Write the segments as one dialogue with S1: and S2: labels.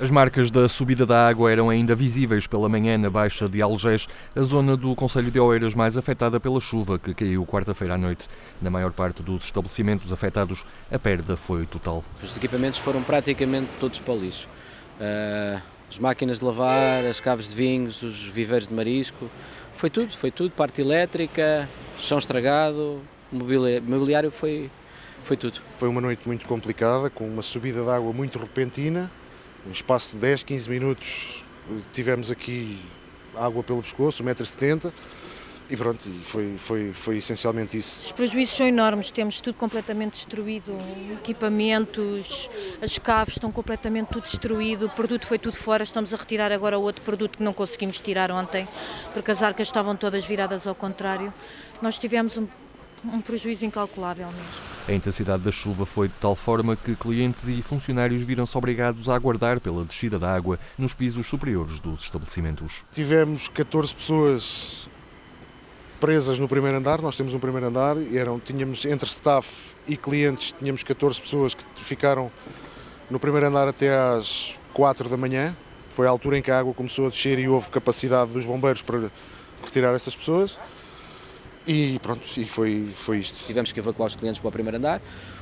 S1: As marcas da subida da água eram ainda visíveis pela manhã na Baixa de Algés, a zona do Conselho de Oeiras mais afetada pela chuva que caiu quarta-feira à noite. Na maior parte dos estabelecimentos afetados, a perda foi total.
S2: Os equipamentos foram praticamente todos para o lixo. Uh, as máquinas de lavar, as caves de vinhos, os viveiros de marisco, foi tudo, foi tudo, parte elétrica, chão estragado, mobiliário foi, foi tudo.
S3: Foi uma noite muito complicada, com uma subida de água muito repentina, um espaço de 10, 15 minutos tivemos aqui água pelo pescoço, 1,70m, e pronto, foi, foi, foi essencialmente isso.
S4: Os prejuízos são enormes, temos tudo completamente destruído, equipamentos, as caves estão completamente tudo destruído, o produto foi tudo fora, estamos a retirar agora outro produto que não conseguimos tirar ontem, porque as arcas estavam todas viradas ao contrário. Nós tivemos um um prejuízo incalculável mesmo.
S1: A intensidade da chuva foi de tal forma que clientes e funcionários viram-se obrigados a aguardar pela descida da água nos pisos superiores dos estabelecimentos.
S3: Tivemos 14 pessoas presas no primeiro andar, nós temos um primeiro andar, e eram, tínhamos entre staff e clientes, tínhamos 14 pessoas que ficaram no primeiro andar até às 4 da manhã, foi a altura em que a água começou a descer e houve capacidade dos bombeiros para retirar essas pessoas. E pronto, e foi, foi isto.
S2: Tivemos que evacuar os clientes para o primeiro andar,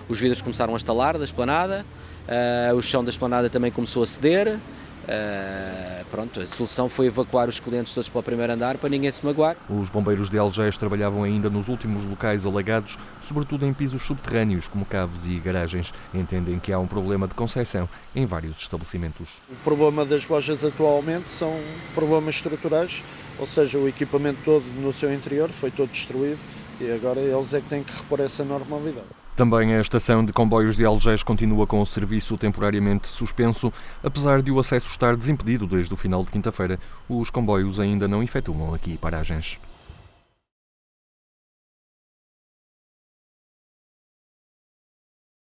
S2: os vidros começaram a estalar da esplanada, uh, o chão da esplanada também começou a ceder, Uh, pronto, a solução foi evacuar os clientes todos para o primeiro andar para ninguém se magoar.
S1: Os bombeiros de Algés trabalhavam ainda nos últimos locais alagados, sobretudo em pisos subterrâneos, como caves e garagens. Entendem que há um problema de concessão em vários estabelecimentos.
S5: O problema das lojas atualmente são problemas estruturais, ou seja, o equipamento todo no seu interior foi todo destruído e agora eles é que têm que repor essa normalidade.
S1: Também a estação de comboios de Algés continua com o serviço temporariamente suspenso, apesar de o acesso estar desimpedido desde o final de quinta-feira. Os comboios ainda não efetuam aqui paragens.